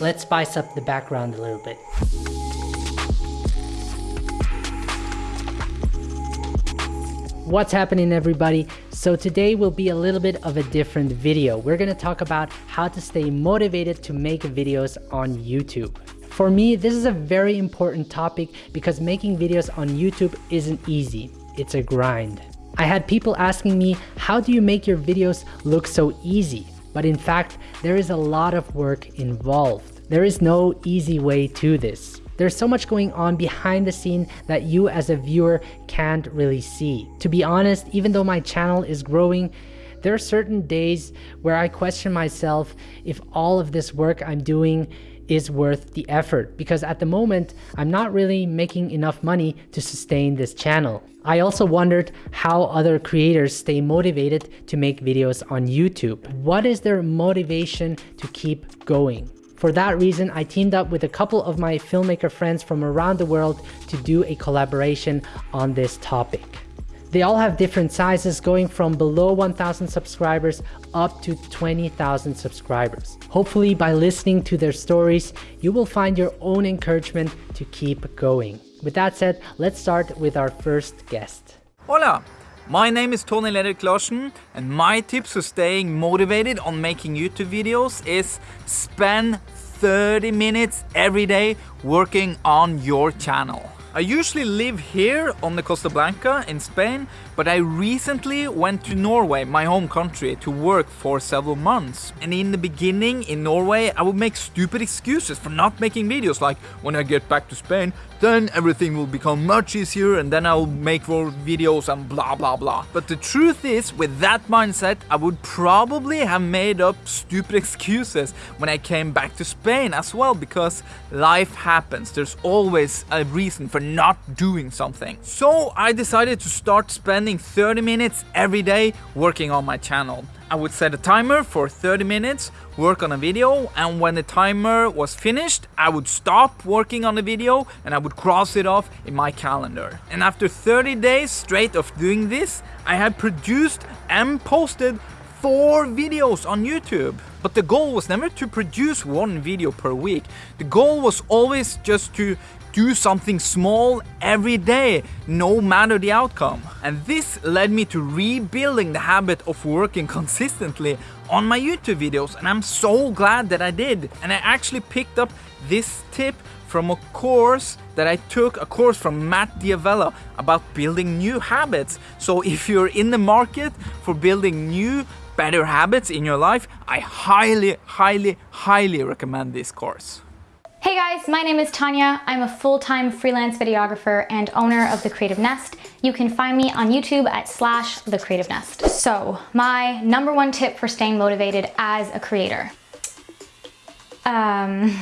let's spice up the background a little bit. What's happening everybody? So today will be a little bit of a different video. We're gonna talk about how to stay motivated to make videos on YouTube. For me, this is a very important topic because making videos on YouTube isn't easy. It's a grind. I had people asking me, how do you make your videos look so easy? But in fact, there is a lot of work involved. There is no easy way to this. There's so much going on behind the scene that you as a viewer can't really see. To be honest, even though my channel is growing, there are certain days where I question myself if all of this work I'm doing is worth the effort because at the moment I'm not really making enough money to sustain this channel. I also wondered how other creators stay motivated to make videos on YouTube. What is their motivation to keep going? For that reason, I teamed up with a couple of my filmmaker friends from around the world to do a collaboration on this topic. They all have different sizes going from below 1000 subscribers up to 20,000 subscribers. Hopefully by listening to their stories, you will find your own encouragement to keep going. With that said, let's start with our first guest. Hola, my name is Tony Larsen and my tips for staying motivated on making YouTube videos is spend 30 minutes every day working on your channel. I usually live here on the Costa Blanca in Spain, but I recently went to Norway, my home country, to work for several months. And in the beginning in Norway, I would make stupid excuses for not making videos like when I get back to Spain, then everything will become much easier and then I'll make more videos and blah blah blah. But the truth is, with that mindset, I would probably have made up stupid excuses when I came back to Spain as well because life happens. There's always a reason for not doing something. So I decided to start spending 30 minutes every day working on my channel. I would set a timer for 30 minutes, work on a video, and when the timer was finished, I would stop working on the video and I would cross it off in my calendar. And after 30 days straight of doing this, I had produced and posted four videos on YouTube. But the goal was never to produce one video per week. The goal was always just to do something small every day, no matter the outcome. And this led me to rebuilding the habit of working consistently on my YouTube videos and I'm so glad that I did. And I actually picked up this tip from a course that I took, a course from Matt D'Avella about building new habits. So if you're in the market for building new better habits in your life, I highly, highly, highly recommend this course. Hey guys, my name is Tanya. I'm a full-time freelance videographer and owner of The Creative Nest. You can find me on YouTube at slash The Creative Nest. So my number one tip for staying motivated as a creator. Um...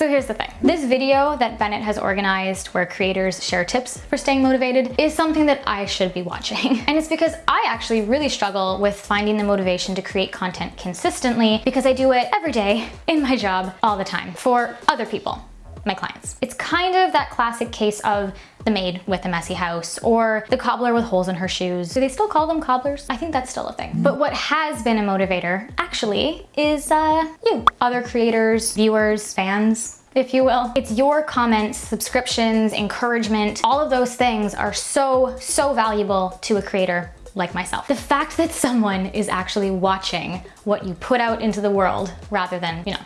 So here's the thing. This video that Bennett has organized where creators share tips for staying motivated is something that I should be watching. And it's because I actually really struggle with finding the motivation to create content consistently because I do it every day in my job all the time for other people my clients. It's kind of that classic case of the maid with a messy house or the cobbler with holes in her shoes. Do they still call them cobblers? I think that's still a thing. But what has been a motivator actually is uh, you, other creators, viewers, fans, if you will. It's your comments, subscriptions, encouragement, all of those things are so, so valuable to a creator like myself. The fact that someone is actually watching what you put out into the world rather than, you know,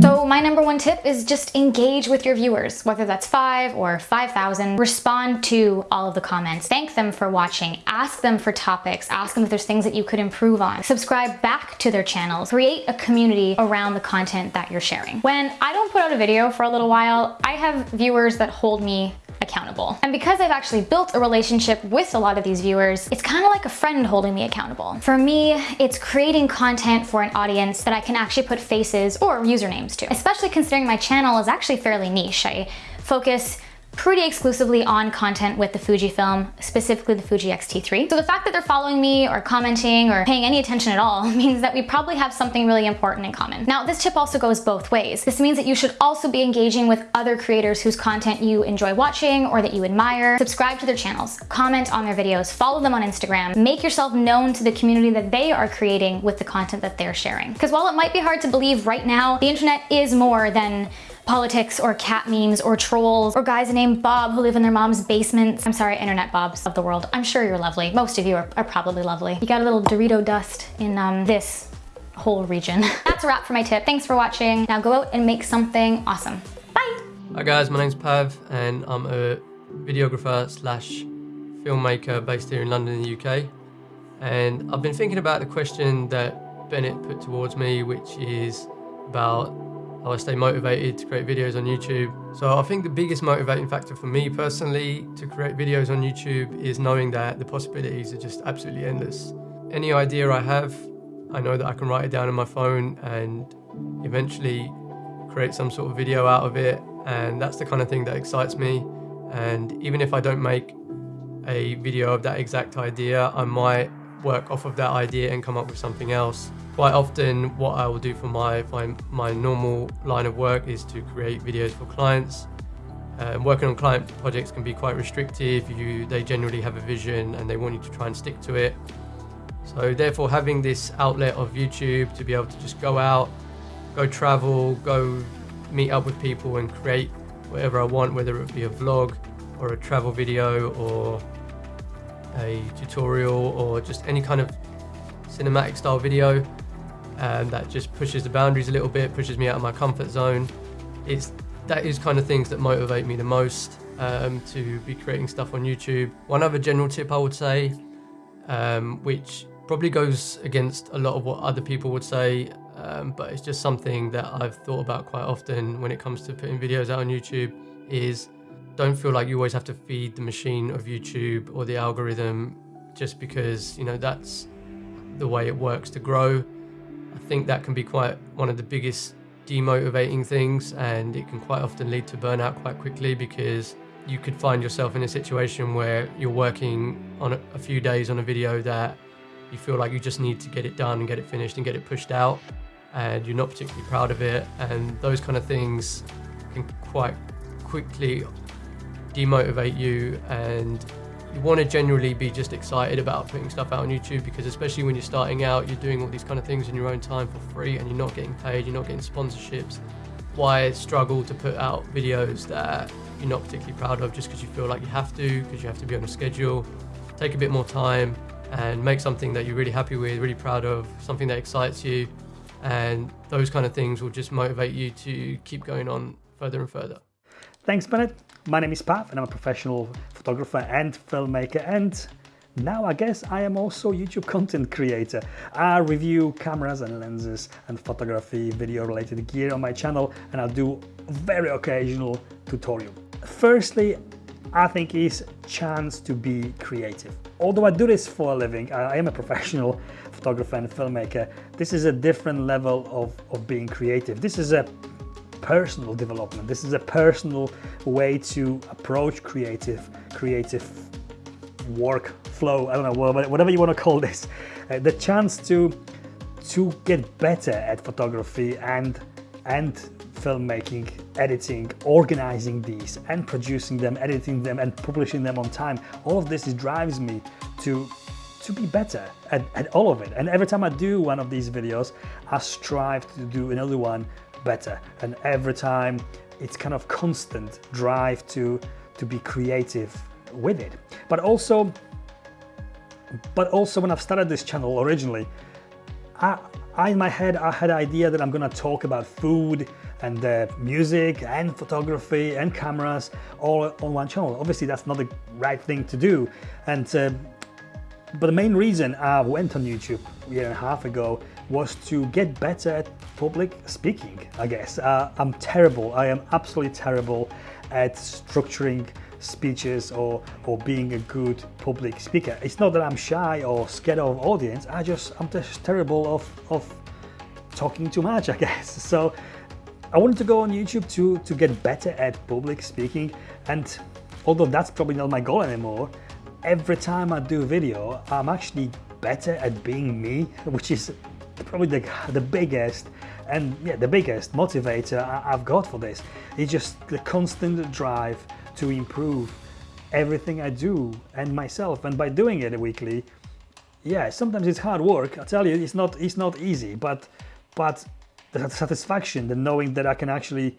so my number one tip is just engage with your viewers, whether that's five or 5,000. Respond to all of the comments. Thank them for watching. Ask them for topics. Ask them if there's things that you could improve on. Subscribe back to their channels. Create a community around the content that you're sharing. When I don't put out a video for a little while, I have viewers that hold me accountable. And because I've actually built a relationship with a lot of these viewers, it's kind of like a friend holding me accountable. For me, it's creating content for an audience that I can actually put faces or usernames to, especially considering my channel is actually fairly niche. I focus pretty exclusively on content with the Fujifilm, specifically the Fuji X-T3. So the fact that they're following me or commenting or paying any attention at all means that we probably have something really important in common. Now, this tip also goes both ways. This means that you should also be engaging with other creators whose content you enjoy watching or that you admire. Subscribe to their channels, comment on their videos, follow them on Instagram, make yourself known to the community that they are creating with the content that they're sharing. Because while it might be hard to believe right now, the internet is more than politics or cat memes or trolls or guys named Bob who live in their mom's basements. I'm sorry, internet Bobs of the world. I'm sure you're lovely. Most of you are, are probably lovely. You got a little Dorito dust in um, this whole region. That's a wrap for my tip. Thanks for watching. Now go out and make something awesome. Bye. Hi guys, my name's Pav and I'm a videographer slash filmmaker based here in London in the UK. And I've been thinking about the question that Bennett put towards me, which is about how I stay motivated to create videos on YouTube. So I think the biggest motivating factor for me personally to create videos on YouTube is knowing that the possibilities are just absolutely endless. Any idea I have, I know that I can write it down on my phone and eventually create some sort of video out of it. And that's the kind of thing that excites me. And even if I don't make a video of that exact idea, I might work off of that idea and come up with something else. Quite often what I will do for my, my, my normal line of work is to create videos for clients. Uh, working on client projects can be quite restrictive. You, they generally have a vision and they want you to try and stick to it. So therefore having this outlet of YouTube to be able to just go out, go travel, go meet up with people and create whatever I want, whether it be a vlog or a travel video or a tutorial or just any kind of cinematic style video and that just pushes the boundaries a little bit, pushes me out of my comfort zone. It's that is kind of things that motivate me the most um, to be creating stuff on YouTube. One other general tip I would say, um, which probably goes against a lot of what other people would say, um, but it's just something that I've thought about quite often when it comes to putting videos out on YouTube, is don't feel like you always have to feed the machine of YouTube or the algorithm just because, you know, that's the way it works to grow. I think that can be quite one of the biggest demotivating things and it can quite often lead to burnout quite quickly because you could find yourself in a situation where you're working on a, few days on a video that you feel like you just need to get it done and get it finished and get it pushed out and you're not particularly proud of it and those kind of things can quite quickly demotivate you and you want to generally be just excited about putting stuff out on YouTube because especially when you're starting out, you're doing all these kind of things in your own time for free and you're not getting paid, you're not getting sponsorships. Why struggle to put out videos that you're not particularly proud of just because you feel like you have to, because you have to be on a schedule. Take a bit more time and make something that you're really happy with, really proud of, something that excites you. And those kind of things will just motivate you to keep going on further and further. Thanks, Bennett. My name is Pat and I'm a professional photographer and filmmaker and now I guess I am also YouTube content creator. I review cameras and lenses and photography, video related gear on my channel and I do very occasional tutorial. Firstly, I think is chance to be creative. Although I do this for a living, I am a professional photographer and filmmaker, this is a different level of, of being creative. This is a personal development. This is a personal way to approach creative, creative work flow. I don't know, whatever you want to call this. Uh, the chance to to get better at photography and and filmmaking, editing, organizing these and producing them, editing them and publishing them on time. All of this drives me to to be better at, at all of it. And every time I do one of these videos, I strive to do another one better. And every time it's kind of constant drive to, to be creative with it. But also, but also when I've started this channel originally, I, I in my head, I had idea that I'm gonna talk about food and uh, music and photography and cameras all on one channel. Obviously that's not the right thing to do. And uh, but the main reason I went on YouTube a year and a half ago was to get better at public speaking, I guess. Uh, I'm terrible, I am absolutely terrible at structuring speeches or, or being a good public speaker. It's not that I'm shy or scared of audience, I just, I'm just terrible of, of talking too much, I guess. So I wanted to go on YouTube to, to get better at public speaking and although that's probably not my goal anymore, every time I do a video, I'm actually better at being me, which is probably the, the biggest and yeah, the biggest motivator I've got for this. It's just the constant drive to improve everything I do and myself. And by doing it weekly, yeah, sometimes it's hard work. I tell you, it's not it's not easy, but but the satisfaction, the knowing that I can actually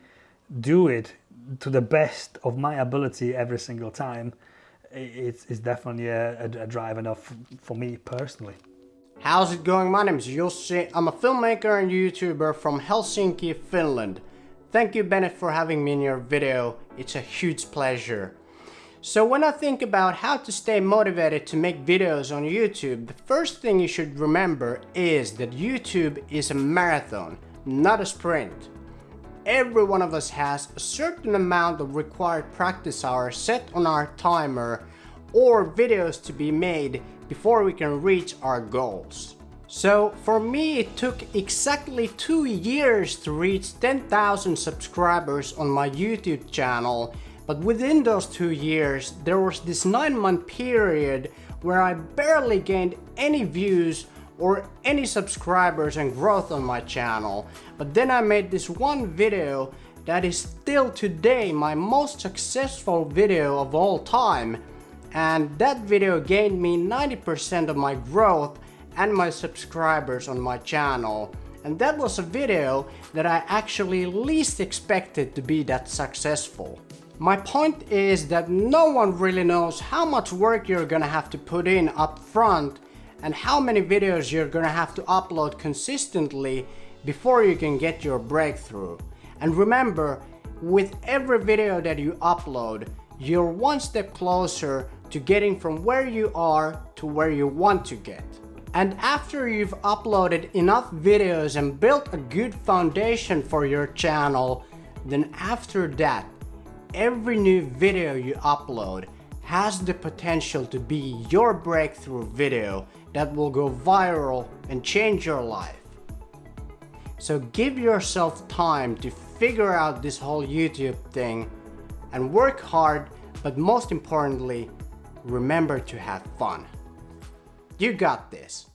do it to the best of my ability every single time, it's, it's definitely a, a, a drive enough for me personally. How's it going? My name is Jussi. I'm a filmmaker and YouTuber from Helsinki, Finland. Thank you Bennett for having me in your video. It's a huge pleasure. So when I think about how to stay motivated to make videos on YouTube, the first thing you should remember is that YouTube is a marathon, not a sprint. Every one of us has a certain amount of required practice hours set on our timer or videos to be made before we can reach our goals. So for me it took exactly two years to reach 10,000 subscribers on my YouTube channel but within those two years, there was this nine month period where I barely gained any views or any subscribers and growth on my channel. But then I made this one video that is still today my most successful video of all time. And that video gained me 90% of my growth and my subscribers on my channel. And that was a video that I actually least expected to be that successful. My point is that no one really knows how much work you're gonna have to put in up front and how many videos you're gonna have to upload consistently before you can get your breakthrough. And remember, with every video that you upload, you're one step closer to getting from where you are to where you want to get. And after you've uploaded enough videos and built a good foundation for your channel, then after that, every new video you upload has the potential to be your breakthrough video that will go viral and change your life. So give yourself time to figure out this whole YouTube thing and work hard, but most importantly, remember to have fun. You got this.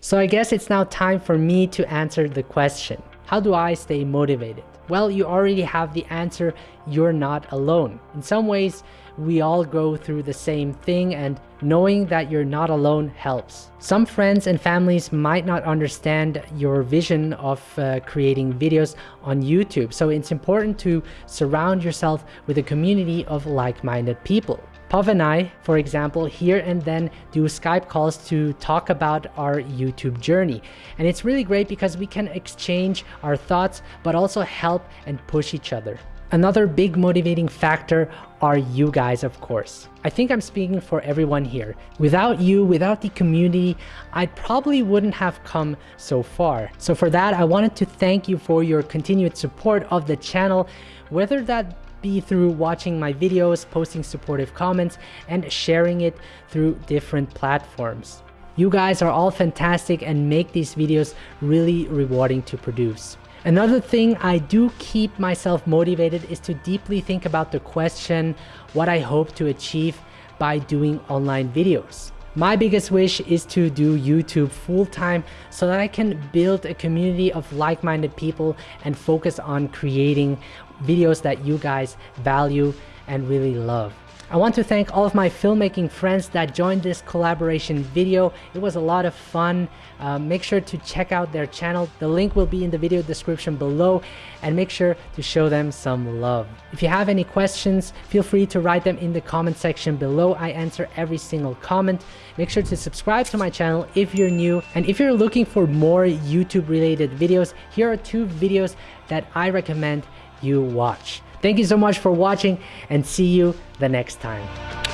So I guess it's now time for me to answer the question. How do I stay motivated? Well, you already have the answer, you're not alone. In some ways, we all go through the same thing and knowing that you're not alone helps. Some friends and families might not understand your vision of uh, creating videos on YouTube, so it's important to surround yourself with a community of like-minded people. Pav and I, for example, here and then do Skype calls to talk about our YouTube journey. And it's really great because we can exchange our thoughts, but also help and push each other. Another big motivating factor are you guys, of course. I think I'm speaking for everyone here. Without you, without the community, I probably wouldn't have come so far. So for that, I wanted to thank you for your continued support of the channel, whether that be through watching my videos, posting supportive comments, and sharing it through different platforms. You guys are all fantastic and make these videos really rewarding to produce. Another thing I do keep myself motivated is to deeply think about the question what I hope to achieve by doing online videos. My biggest wish is to do YouTube full time so that I can build a community of like-minded people and focus on creating videos that you guys value and really love. I want to thank all of my filmmaking friends that joined this collaboration video. It was a lot of fun. Uh, make sure to check out their channel. The link will be in the video description below and make sure to show them some love. If you have any questions, feel free to write them in the comment section below. I answer every single comment. Make sure to subscribe to my channel if you're new. And if you're looking for more YouTube related videos, here are two videos that I recommend you watch. Thank you so much for watching and see you the next time.